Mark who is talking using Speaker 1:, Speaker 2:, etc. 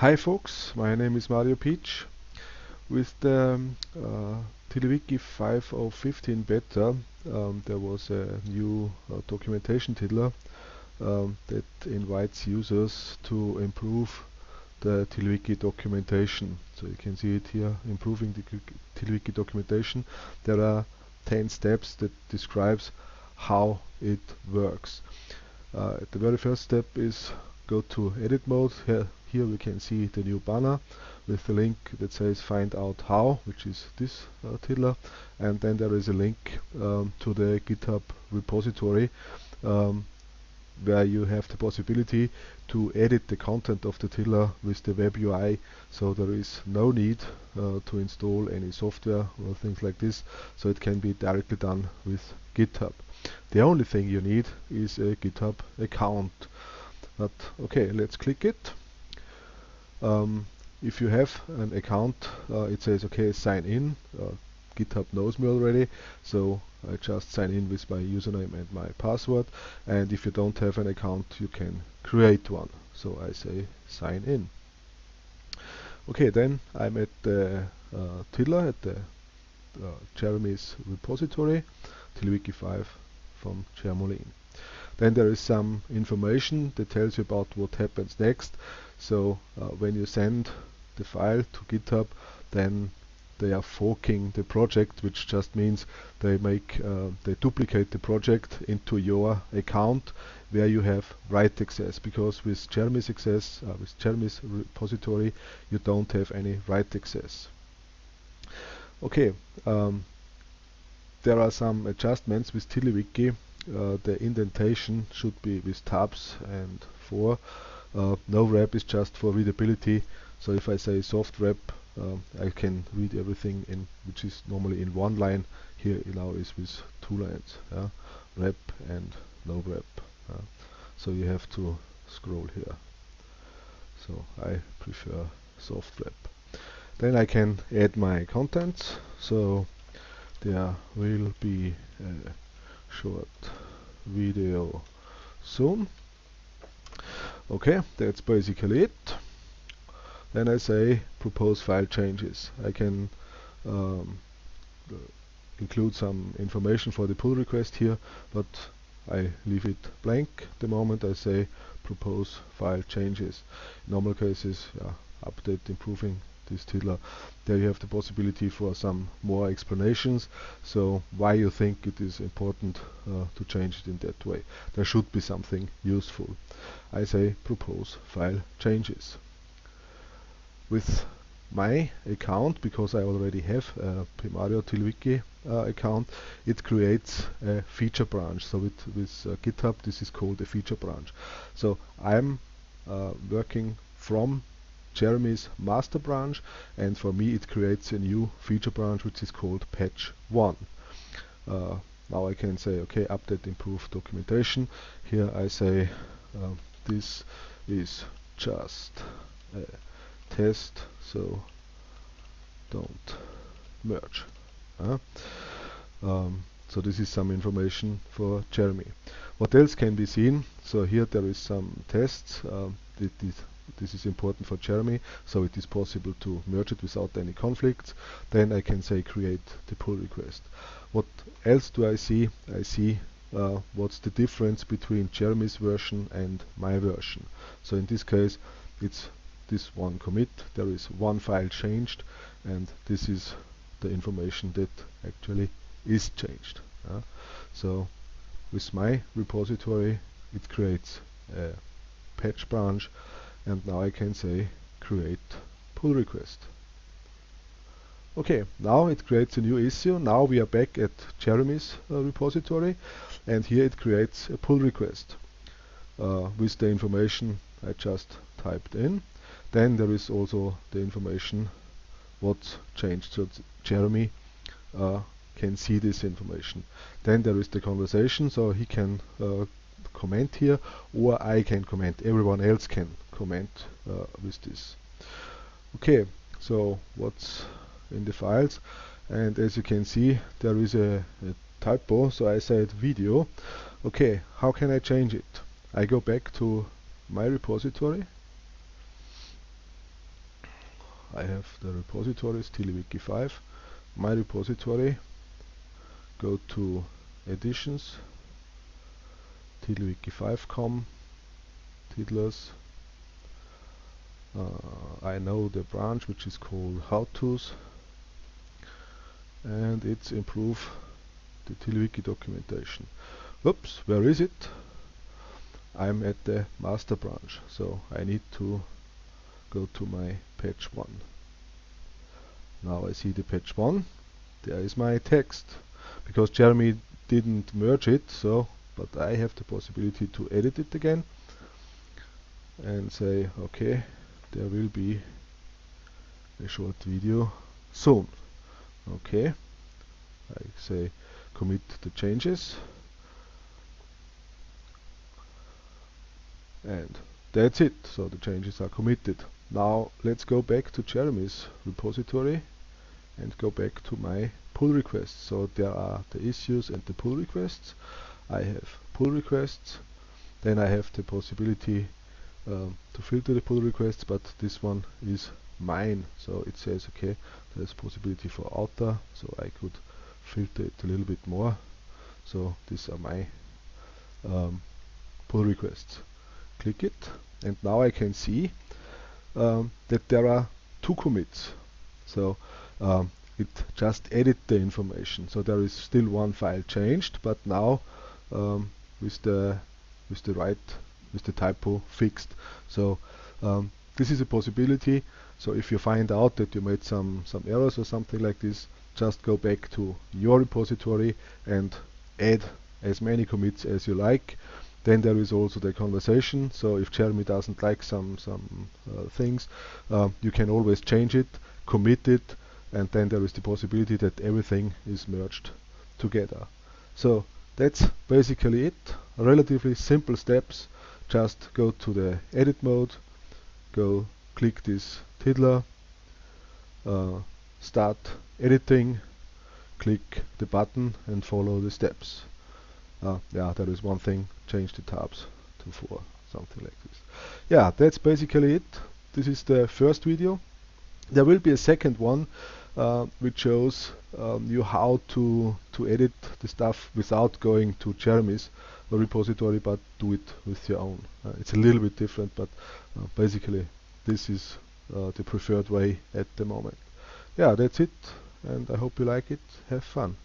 Speaker 1: Hi folks, my name is Mario Pietsch. With the um, uh, TiddlyWiki 5015 beta um, there was a new uh, documentation tiddler um, that invites users to improve the TiddlyWiki documentation. So you can see it here, improving the TiddlyWiki documentation. There are 10 steps that describes how it works. Uh, the very first step is go to edit mode. Here, here we can see the new banner with the link that says find out how, which is this uh, tiddler. And then there is a link um, to the GitHub repository um, where you have the possibility to edit the content of the tiddler with the web UI so there is no need uh, to install any software or things like this so it can be directly done with GitHub. The only thing you need is a GitHub account but okay let's click it. Um, if you have an account uh, it says okay sign in. Uh, GitHub knows me already so I just sign in with my username and my password. And if you don't have an account you can create one. So I say sign in. Okay then I'm at the uh, at the uh, Jeremy's repository TiddlyWiki 5 from Jermolene then there is some information that tells you about what happens next. So uh, when you send the file to GitHub then they are forking the project which just means they make uh, they duplicate the project into your account where you have write access. Because with Jeremy's access uh, with Jeremy's repository you don't have any write access. Okay um, there are some adjustments with TiddlyWiki uh, the indentation should be with tabs and 4 uh, no wrap is just for readability. So if I say soft wrap um, I can read everything in which is normally in one line. Here now is with two lines yeah? wrap and no wrap uh, so you have to scroll here. So I prefer soft wrap. Then I can add my contents. So there will be a short video soon. Okay that's basically it. Then I say propose file changes. I can um, include some information for the pull request here but I leave it blank. The moment I say propose file changes. In normal cases yeah, update improving this tiddler there you have the possibility for some more explanations. So why you think it is important uh, to change it in that way? There should be something useful. I say propose file changes. With my account because I already have a pmario TiddlyWiki uh, account it creates a feature branch. So with, with uh, GitHub this is called a feature branch. So I'm uh, working from Jeremy's master branch and for me it creates a new feature branch which is called patch 1 uh, now I can say okay update improve documentation. Here I say uh, this is just a test so don't merge uh, um, so this is some information for Jeremy. What else can be seen? So here there is some tests. Um, this, is important for Jeremy so it is possible to merge it without any conflicts. Then I can say create the pull request. What else do I see? I see uh, what's the difference between Jeremy's version and my version. So in this case it's this one commit. There is one file changed and this is the information that actually is changed uh, so with my repository it creates a patch branch and now I can say create pull request. Okay now it creates a new issue. Now we are back at Jeremy's uh, repository and here it creates a pull request uh, with the information I just typed in. Then there is also the information what changed so Jeremy uh, can see this information. Then there is the conversation so he can uh, comment here or I can comment everyone else can comment uh, with this. Okay so what's in the files? And as you can see there is a, a typo so I said video. Okay how can I change it? I go back to my repository. I have the repositories TiddlyWiki 5 my repository go to editions TiddlyWiki 5com tiddlers uh, I know the branch which is called how to's and it's improve the TiddlyWiki documentation. Oops where is it? I'm at the master branch so I need to go to my patch 1 now I see the patch 1 there is my text because Jeremy didn't merge it so but I have the possibility to edit it again and say okay there will be a short video soon. Okay. I say commit the changes. And that's it. So the changes are committed. Now let's go back to Jeremy's repository and go back to my pull requests. So there are the issues and the pull requests. I have pull requests. Then I have the possibility um, to filter the pull requests but this one is mine so it says okay there's possibility for outer so I could filter it a little bit more. So these are my um, pull requests. Click it and now I can see um, that there are two commits. So um, it just edit the information. So there is still one file changed but now um, with the with the right with the typo fixed. So um, this is a possibility. So if you find out that you made some some errors or something like this just go back to your repository and add as many commits as you like. Then there is also the conversation. So if Jeremy doesn't like some some uh, things uh, you can always change it commit it and then there is the possibility that everything is merged together. So that's basically it. Relatively simple steps just go to the edit mode go click this tiddler uh, start editing click the button and follow the steps. Uh, yeah there is one thing change the tabs to 4 something like this. Yeah that's basically it. This is the first video. There will be a second one uh, which shows um, you how to to edit the stuff without going to Jeremy's repository but do it with your own. Uh, it's a little bit different but uh, basically this is uh, the preferred way at the moment. Yeah that's it and I hope you like it. Have fun